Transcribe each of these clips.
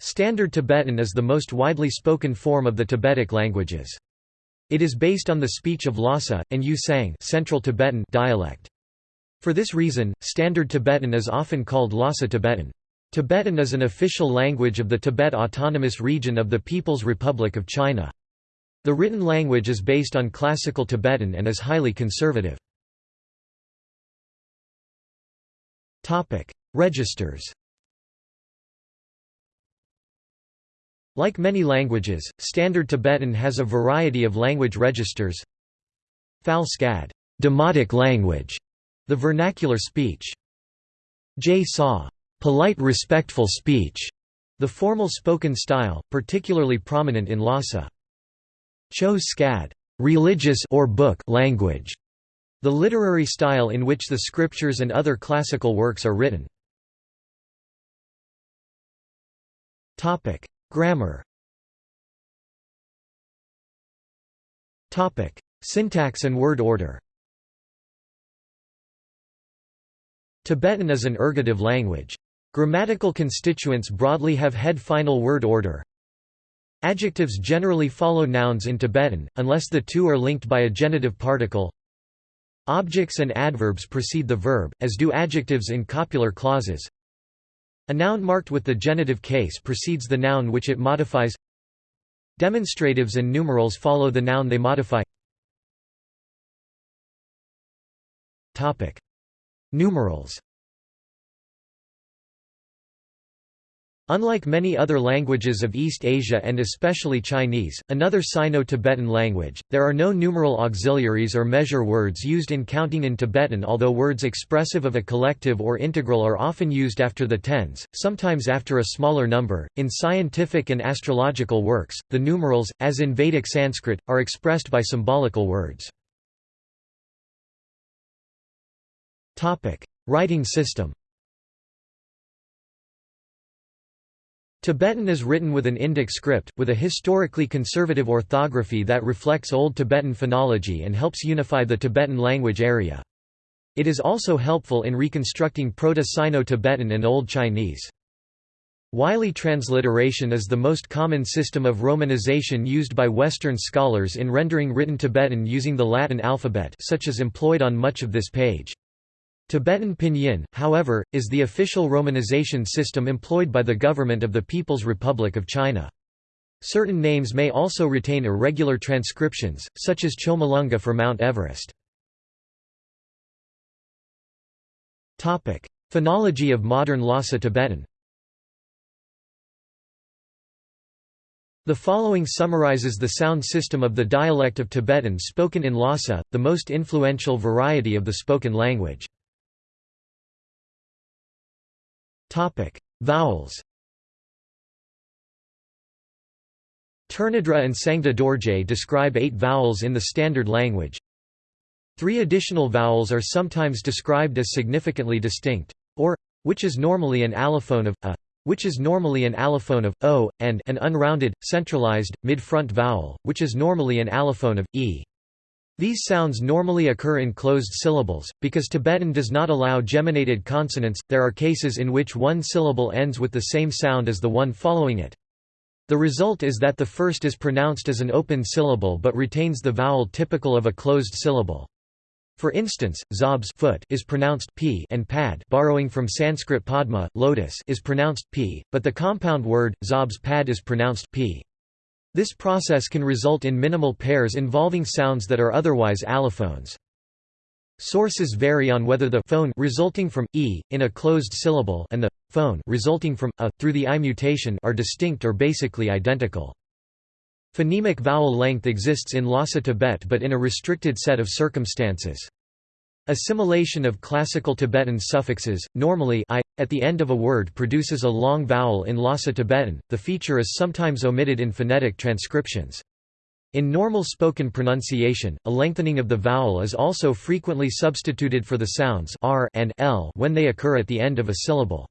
Standard Tibetan is the most widely spoken form of the Tibetic languages. It is based on the speech of Lhasa, and Ü-Tsang Central Tibetan dialect. For this reason, Standard Tibetan is often called Lhasa Tibetan. Tibetan is an official language of the Tibet Autonomous Region of the People's Republic of China. The written language is based on Classical Tibetan and is highly conservative. Registers Like many languages, Standard Tibetan has a variety of language registers. Phal Skad, demotic language, the vernacular speech. J Sa, polite respectful speech, the formal spoken style, particularly prominent in Lhasa. Cho Skad, religious or book language, the literary style in which the scriptures and other classical works are written. Grammar Topic. Syntax and word order Tibetan is an ergative language. Grammatical constituents broadly have head-final word order. Adjectives generally follow nouns in Tibetan, unless the two are linked by a genitive particle. Objects and adverbs precede the verb, as do adjectives in copular clauses. A noun marked with the genitive case precedes the noun which it modifies. Demonstratives and numerals follow the noun they modify. Numerals Unlike many other languages of East Asia and especially Chinese, another Sino-Tibetan language, there are no numeral auxiliaries or measure words used in counting in Tibetan although words expressive of a collective or integral are often used after the tens, sometimes after a smaller number. In scientific and astrological works, the numerals, as in Vedic Sanskrit, are expressed by symbolical words. Writing system Tibetan is written with an Indic script, with a historically conservative orthography that reflects Old Tibetan phonology and helps unify the Tibetan language area. It is also helpful in reconstructing Proto-Sino-Tibetan and Old Chinese. Wylie transliteration is the most common system of romanization used by Western scholars in rendering written Tibetan using the Latin alphabet such as employed on much of this page. Tibetan Pinyin, however, is the official romanization system employed by the government of the People's Republic of China. Certain names may also retain irregular transcriptions, such as Chomolungma for Mount Everest. Phonology of modern Lhasa Tibetan The following summarizes the sound system of the dialect of Tibetan spoken in Lhasa, the most influential variety of the spoken language. Topic: Vowels. Tournadre and Sangda Dorje describe eight vowels in the standard language. Three additional vowels are sometimes described as significantly distinct, or, which is normally an allophone of a, which is normally an allophone of o, and an unrounded, centralized, mid-front vowel, which is normally an allophone of e. These sounds normally occur in closed syllables, because Tibetan does not allow geminated consonants, there are cases in which one syllable ends with the same sound as the one following it. The result is that the first is pronounced as an open syllable but retains the vowel typical of a closed syllable. For instance, zob's foot is pronounced p and pad borrowing from Sanskrit padma lotus is pronounced p, but the compound word, zob's pad is pronounced p. This process can result in minimal pairs involving sounds that are otherwise allophones. Sources vary on whether the phone resulting from e in a closed syllable and the phone resulting from a through the i mutation are distinct or basically identical. Phonemic vowel length exists in Lhasa Tibet but in a restricted set of circumstances. Assimilation of classical Tibetan suffixes, normally I, at the end of a word produces a long vowel in Lhasa Tibetan, the feature is sometimes omitted in phonetic transcriptions. In normal spoken pronunciation, a lengthening of the vowel is also frequently substituted for the sounds r and l when they occur at the end of a syllable.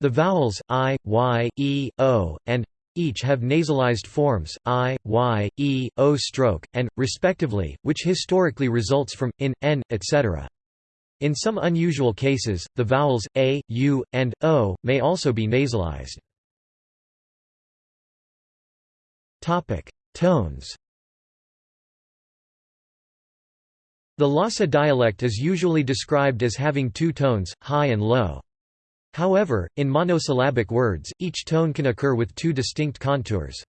The vowels i, y, e, o, and each have nasalized forms, i, y, e, o stroke, and, respectively, which historically results from, in, n, etc. In some unusual cases, the vowels a, u, and o may also be nasalized. Tones The Lhasa dialect is usually described as having two tones, high and low. However, in monosyllabic words, each tone can occur with two distinct contours.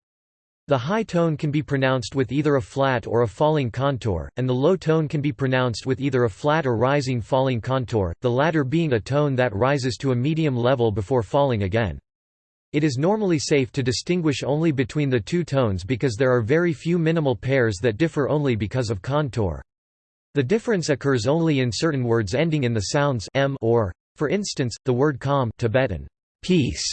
The high tone can be pronounced with either a flat or a falling contour, and the low tone can be pronounced with either a flat or rising falling contour, the latter being a tone that rises to a medium level before falling again. It is normally safe to distinguish only between the two tones because there are very few minimal pairs that differ only because of contour. The difference occurs only in certain words ending in the sounds m or. For instance, the word kham Tibetan, peace,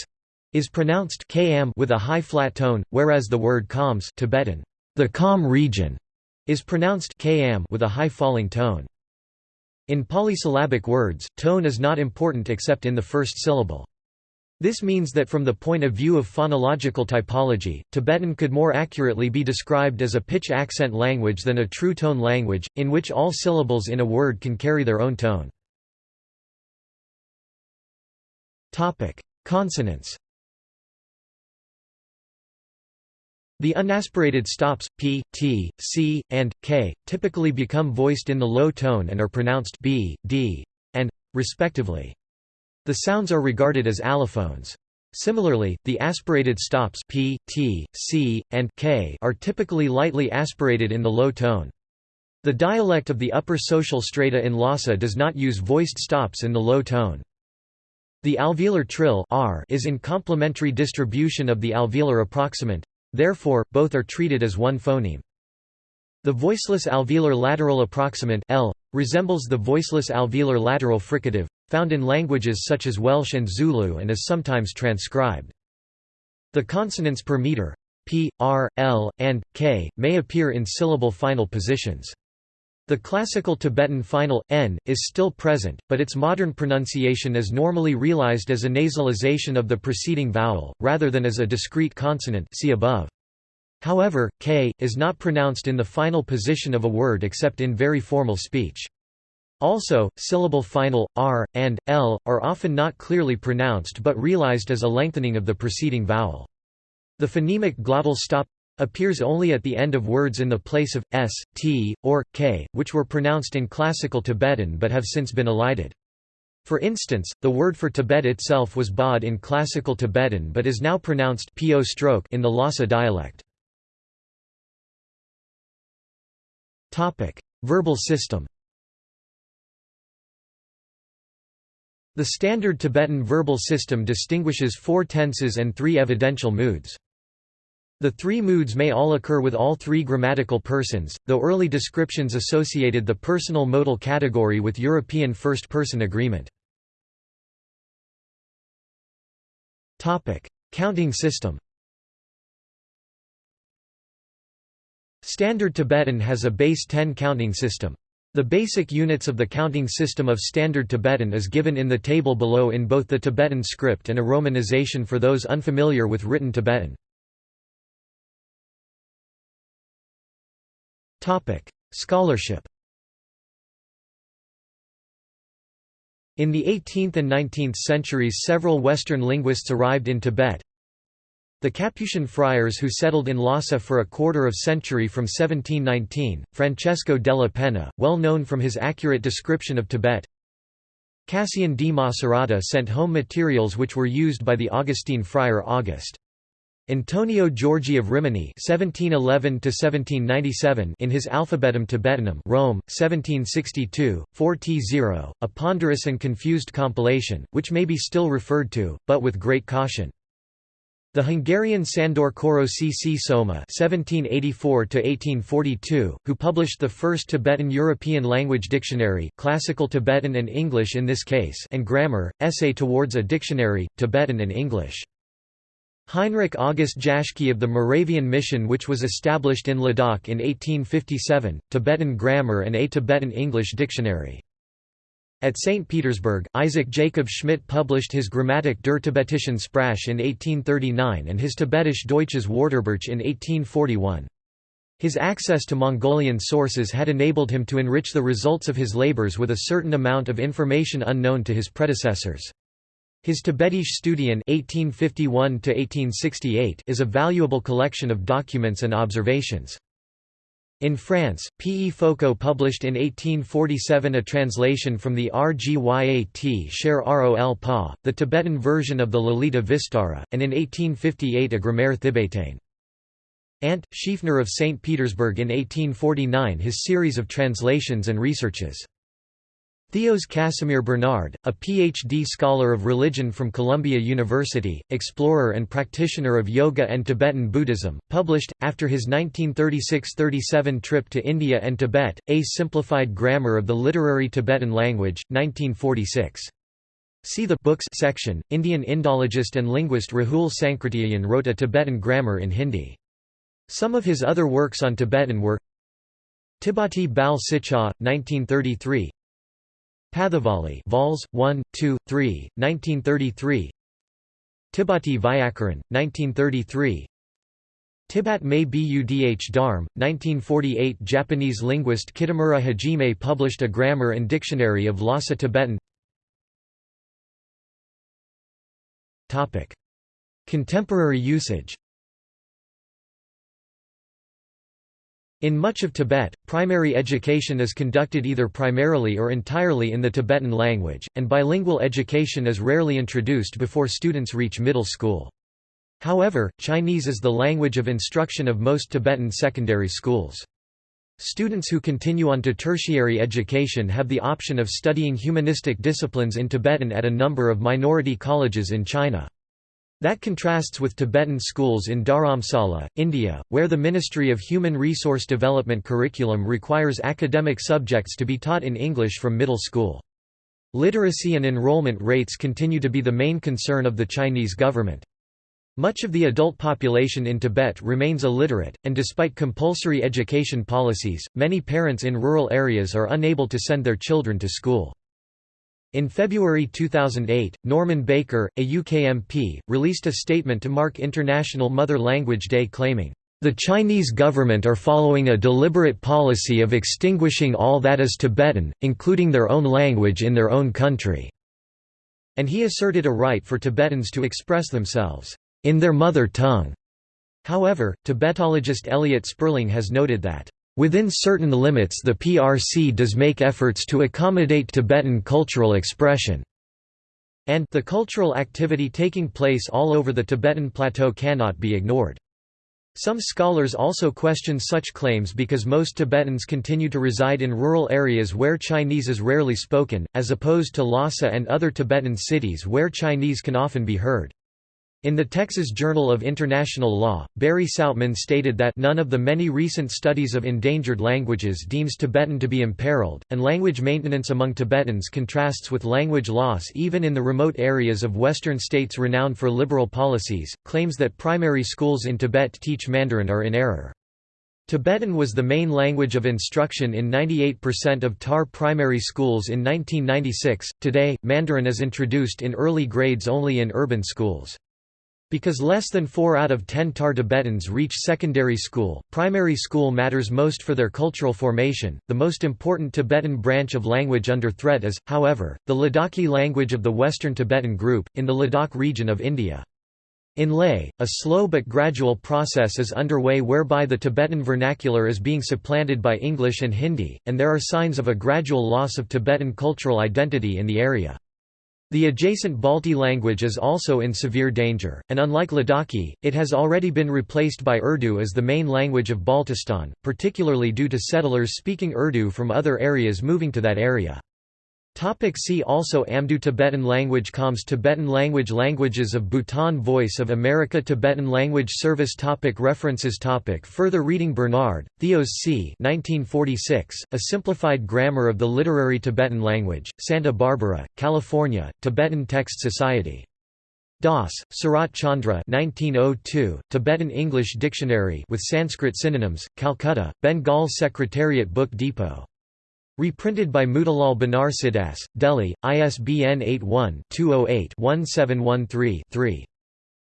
is pronounced km with a high flat tone, whereas the word Khams Tibetan, the Kham region, is pronounced km with a high falling tone. In polysyllabic words, tone is not important except in the first syllable. This means that from the point of view of phonological typology, Tibetan could more accurately be described as a pitch accent language than a true tone language, in which all syllables in a word can carry their own tone. Consonants The unaspirated stops, p, t, c, and, k, typically become voiced in the low tone and are pronounced b, d, and, respectively. The sounds are regarded as allophones. Similarly, the aspirated stops p, t, c, and k are typically lightly aspirated in the low tone. The dialect of the upper social strata in Lhasa does not use voiced stops in the low tone. The alveolar trill r is in complementary distribution of the alveolar approximant, therefore, both are treated as one phoneme. The voiceless alveolar lateral approximant L resembles the voiceless alveolar lateral fricative, found in languages such as Welsh and Zulu and is sometimes transcribed. The consonants per meter p, r, l, and k may appear in syllable final positions. The classical Tibetan final n is still present, but its modern pronunciation is normally realized as a nasalization of the preceding vowel, rather than as a discrete consonant see above. However, k is not pronounced in the final position of a word except in very formal speech. Also, syllable final, r, and, l, are often not clearly pronounced but realized as a lengthening of the preceding vowel. The phonemic glottal stop appears only at the end of words in the place of s, t, or k, which were pronounced in classical Tibetan but have since been elided. For instance, the word for Tibet itself was bod in classical Tibetan but is now pronounced po stroke in the Lhasa dialect. Topic: Verbal system The standard Tibetan verbal system distinguishes four tenses and three evidential moods. The three moods may all occur with all three grammatical persons, though early descriptions associated the personal modal category with European first-person agreement. Counting system Standard Tibetan has a base 10 counting system. The basic units of the counting system of Standard Tibetan is given in the table below in both the Tibetan script and a romanization for those unfamiliar with written Tibetan. Scholarship In the 18th and 19th centuries several Western linguists arrived in Tibet, the Capuchin friars who settled in Lhasa for a quarter of century from 1719, Francesco della Penna, well known from his accurate description of Tibet. Cassian di Macerata sent home materials which were used by the Augustine friar August. Antonio Giorgi of Rimini (1711–1797) in his Alphabetum Tibetanum, Rome, 1762, 4t0, a ponderous and confused compilation, which may be still referred to, but with great caution. The Hungarian Sandor Koro C. Soma (1784–1842), who published the first Tibetan European language dictionary, classical Tibetan and English in this case, and grammar, essay towards a dictionary, Tibetan and English. Heinrich August Jaschke of the Moravian Mission which was established in Ladakh in 1857, Tibetan grammar and a Tibetan English dictionary. At St. Petersburg, Isaac Jacob Schmidt published his Grammatik der Tibetischen Sprache in 1839 and his Tibetische Deutsches Wörterbuch in 1841. His access to Mongolian sources had enabled him to enrich the results of his labors with a certain amount of information unknown to his predecessors. His Tibetische Studien (1851–1868) is a valuable collection of documents and observations. In France, P. E. Foucaux published in 1847 a translation from the Rgyat Sher Rol Pa, the Tibetan version of the Lalita Vistara, and in 1858 a Grammaire Tibétaine. Ant. Schiefner of St. Petersburg in 1849 his series of translations and researches. Theos Casimir Bernard, a Ph.D. scholar of religion from Columbia University, explorer and practitioner of yoga and Tibetan Buddhism, published, after his 1936–37 trip to India and Tibet, A Simplified Grammar of the Literary Tibetan Language, 1946. See the Books section. Indian Indologist and linguist Rahul Sankrityayan wrote a Tibetan grammar in Hindi. Some of his other works on Tibetan were Tibati Bal Sicha, 1933 Pathavali Vols. 1, 2, 3, 1933 Tibati Vyakaran, 1933 Tibat May Budh Dharm, 1948 Japanese linguist Kitamura Hajime published a grammar and dictionary of Lhasa Tibetan. Contemporary usage In much of Tibet, primary education is conducted either primarily or entirely in the Tibetan language, and bilingual education is rarely introduced before students reach middle school. However, Chinese is the language of instruction of most Tibetan secondary schools. Students who continue on to tertiary education have the option of studying humanistic disciplines in Tibetan at a number of minority colleges in China. That contrasts with Tibetan schools in Dharamsala, India, where the Ministry of Human Resource Development curriculum requires academic subjects to be taught in English from middle school. Literacy and enrollment rates continue to be the main concern of the Chinese government. Much of the adult population in Tibet remains illiterate, and despite compulsory education policies, many parents in rural areas are unable to send their children to school. In February 2008, Norman Baker, a UK MP, released a statement to mark International Mother Language Day claiming, "...the Chinese government are following a deliberate policy of extinguishing all that is Tibetan, including their own language in their own country." And he asserted a right for Tibetans to express themselves, "...in their mother tongue." However, Tibetologist Elliot Sperling has noted that Within certain limits the PRC does make efforts to accommodate Tibetan cultural expression, and the cultural activity taking place all over the Tibetan plateau cannot be ignored. Some scholars also question such claims because most Tibetans continue to reside in rural areas where Chinese is rarely spoken, as opposed to Lhasa and other Tibetan cities where Chinese can often be heard. In the Texas Journal of International Law, Barry Sautman stated that none of the many recent studies of endangered languages deems Tibetan to be imperiled, and language maintenance among Tibetans contrasts with language loss even in the remote areas of western states renowned for liberal policies. Claims that primary schools in Tibet teach Mandarin are in error. Tibetan was the main language of instruction in 98% of TAR primary schools in 1996. Today, Mandarin is introduced in early grades only in urban schools. Because less than 4 out of 10 TAR Tibetans reach secondary school, primary school matters most for their cultural formation. The most important Tibetan branch of language under threat is, however, the Ladakhi language of the Western Tibetan group, in the Ladakh region of India. In Leh, a slow but gradual process is underway whereby the Tibetan vernacular is being supplanted by English and Hindi, and there are signs of a gradual loss of Tibetan cultural identity in the area. The adjacent Balti language is also in severe danger, and unlike Ladakhi, it has already been replaced by Urdu as the main language of Baltistan, particularly due to settlers speaking Urdu from other areas moving to that area. Topic see also Amdo Tibetan language Khams Tibetan language Languages of Bhutan Voice of America Tibetan language Service topic References topic Further reading Bernard, Theos c. 1946, A Simplified Grammar of the Literary Tibetan Language, Santa Barbara, California, Tibetan Text Society. Das, Sarat Chandra 1902, Tibetan English Dictionary with Sanskrit synonyms, Calcutta, Bengal Secretariat Book Depot. Reprinted by Motilal Banarsidass, Delhi, ISBN 81-208-1713-3.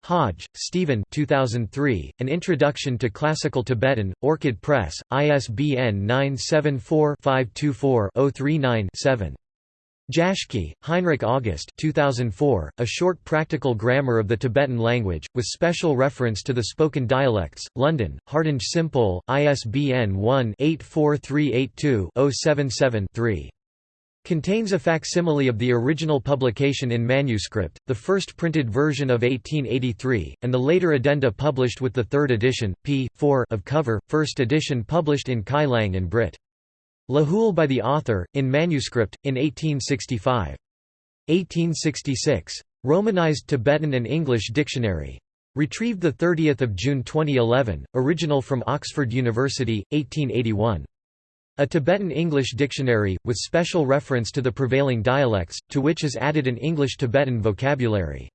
Hodge, Stephen 2003, An Introduction to Classical Tibetan, Orchid Press, ISBN 974-524-039-7. Jaschke, Heinrich August 2004, A Short Practical Grammar of the Tibetan Language, with special reference to the spoken dialects, London, Hardinge Simpole, ISBN 1-84382-077-3. Contains a facsimile of the original publication in manuscript, the first printed version of 1883, and the later addenda published with the third edition, p. 4 of cover, first edition published in Kyelang and Brit. Lahul by the author, in manuscript, in 1865. 1866. Romanized Tibetan and English Dictionary. Retrieved 30 June 2011, original from Oxford University, 1881. A Tibetan English dictionary, with special reference to the prevailing dialects, to which is added an English-Tibetan vocabulary.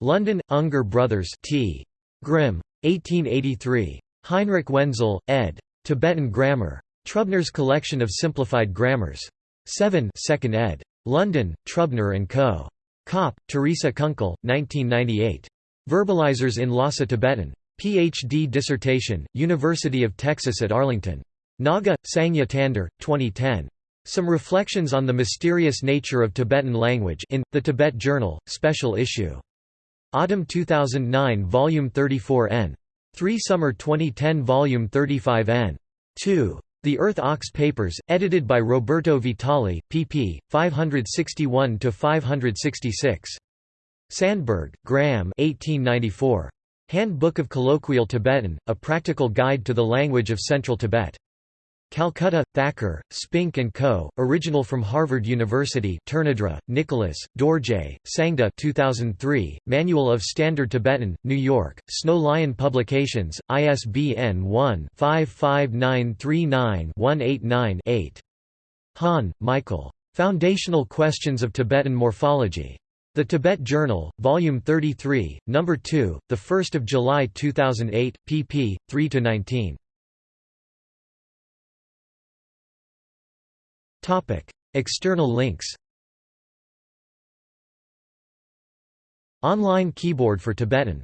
London, Unger Brothers T. Grimm. 1883. Heinrich Wenzel, ed. Tibetan Grammar. Trubner's Collection of Simplified Grammars. 7 2nd ed. London, Trubner & Co. Kopp, Teresa Kunkel, 1998. Verbalizers in Lhasa Tibetan. Ph.D. dissertation, University of Texas at Arlington. Naga, Sangye Tandar, 2010. Some Reflections on the Mysterious Nature of Tibetan Language in, The Tibet Journal, Special Issue. Autumn 2009 Volume 34 n. 3 Summer 2010 Volume 35 n. 2. The Earth Ox Papers, edited by Roberto Vitali, pp. 561–566. Sandberg, Graham 1894. Handbook of Colloquial Tibetan, A Practical Guide to the Language of Central Tibet. Calcutta, Thacker, Spink & Co., original from Harvard University Tournadre, Nicholas, Dorje, Sangda 2003, Manual of Standard Tibetan, New York, Snow Lion Publications, ISBN 1-55939-189-8. Hahn, Michael. Foundational Questions of Tibetan Morphology. The Tibet Journal, Volume 33, No. 2, 1 July 2008, pp. 3–19. External links Online keyboard for Tibetan